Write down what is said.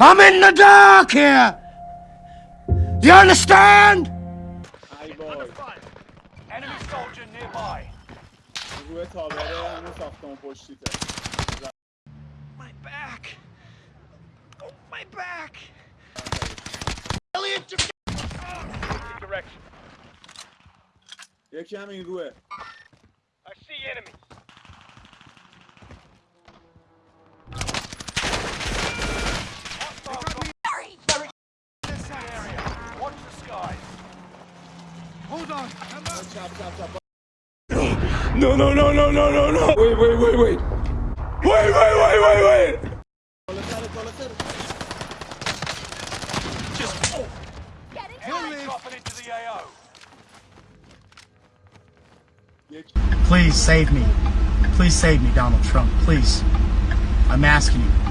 I'm in the dark here! You understand? ای وای Enemy soldier nearby. روی تابره همون ساختمون پشتیته My back. Oh, my back. Direction. یکی هم این روه Hold on. Come on. Stop, stop, stop. No, no, no, no, no, no, no. Wait, wait, wait, wait. Wait, wait, wait, wait, wait. Please save me. Please save me, Donald Trump. Please. I'm asking you.